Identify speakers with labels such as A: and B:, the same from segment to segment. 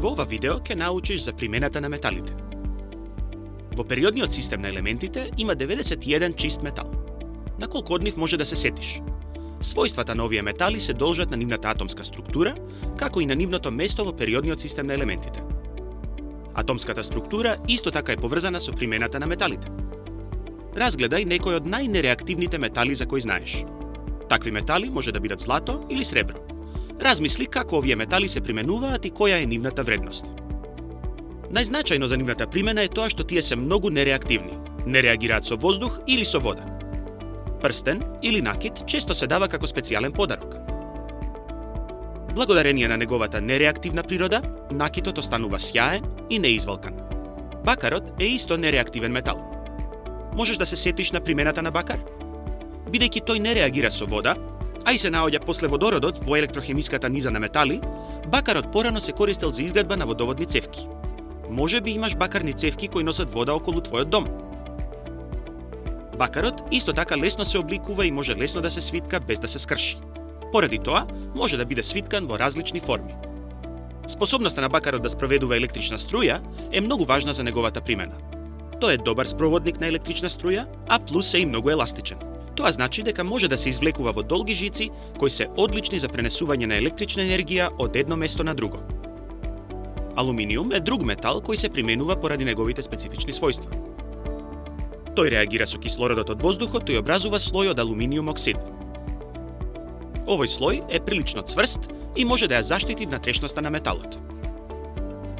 A: Во ова видео ќе научиш за примената на металите. Во периодниот систем на елементите има 91 чист метал. На колку од нив може да се сетиш? Својствата на овие метали се должат на нивната атомска структура, како и на нивното место во периодниот систем на елементите. Атомската структура исто така е поврзана со примената на металите. Разгледај некој од најнереактивните метали за кои знаеш. Такви метали може да бидат злато или сребро. Размисли како овие метали се применуваат и која е нивната вредност. Најзначајно за нивната примена е тоа што тие се многу нереактивни. Не реагираат со воздух или со вода. Прстен или накид често се дава како специјален подарок. Благодарение на неговата нереактивна природа, накитот останува сјаен и неизвалкан. Бакарот е исто нереактивен метал. Можеш да се сетиш на примената на бакар? Бидејќи тој не реагира со вода, а и се наоѓа после водородот во електрохемиската низа на метали, бакарот порано се користел за изградба на водоводни цевки. Може би имаш бакарни цевки кои носат вода околу твојот дом. Бакарот исто така лесно се обликува и може лесно да се свитка без да се скрши. Поради тоа, може да биде свиткан во различни форми. Способноста на бакарот да спроведува електрична струја е многу важна за неговата примена. Тој е добар спроводник на електрична струја, а плюс е и многу еластичен. Тоа значи дека може да се извлекува во долги жици кои се одлични за пренесување на електрична енергија од едно место на друго. Алуминиум е друг метал кој се применува поради неговите специфични својства. Тој реагира со кислородот од воздухот и образува слој од алуминиум оксид. Овој слој е прилично цврст и може да ја заштити внатрешноста на металот.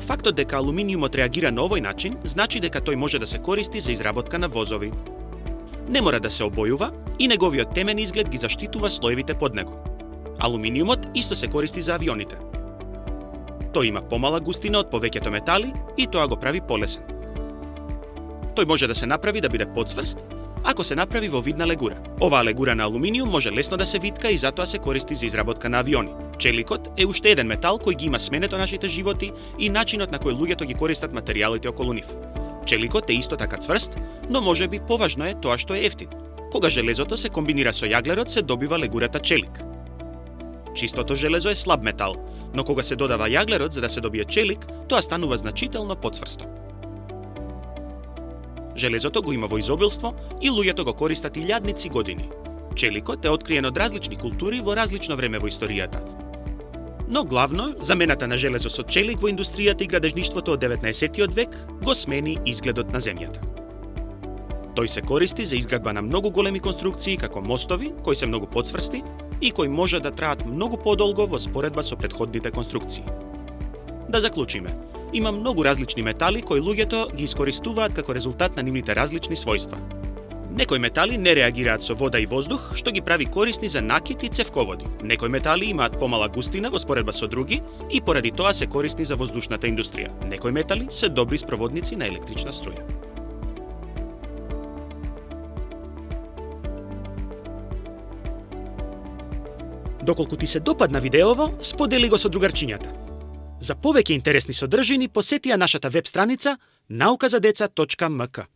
A: Фактот дека алуминиумот реагира на овој начин значи дека тој може да се користи за изработка на возови. Не мора да се обојува и неговиот темен изглед ги заштитува слоевите под него. Алуминиумот исто се користи за авионите. Тој има помала густина од повеќето метали и тоа го прави полесен. Тој може да се направи да биде подсврст, ако се направи во видна легура. Оваа легура на алуминиум може лесно да се витка и затоа се користи за изработка на авиони. Челикот е уште еден метал кој ги има сменето нашите животи и начинот на кој луѓето ги користат материјалите околу нив. Челикот е исто така цврст, но може би поважно е тоа што е ефтин. Кога железото се комбинира со јаглерот, се добива легурата челик. Чистото железо е слаб метал, но кога се додава јаглерот за да се добие челик, тоа станува значително поцврсто. Железото го има во изобилство и луѓето го користат илјадници години. Челикот е откриен од различни култури во различно време во историјата, но главно замената на железо со челик во индустријата и градежништвото од 19. век го смени изгледот на земјата. Тој се користи за изградба на многу големи конструкции како мостови, кои се многу подсврсти и кои може да траат многу подолго во споредба со предходните конструкции. Да заклучиме, има многу различни метали кои луѓето ги искористуваат како резултат на нивните различни својства. Некои метали не реагираат со вода и воздух, што ги прави корисни за накит и цевководи. Некои метали имаат помала густина во споредба со други и поради тоа се корисни за воздушната индустрија. Некои метали се добри спроводници на електрична струја. Доколку ти се допадна видеово, сподели го со другарчињата. За повеќе интересни содржини посети ја нашата веб страница nauказадеца.mk.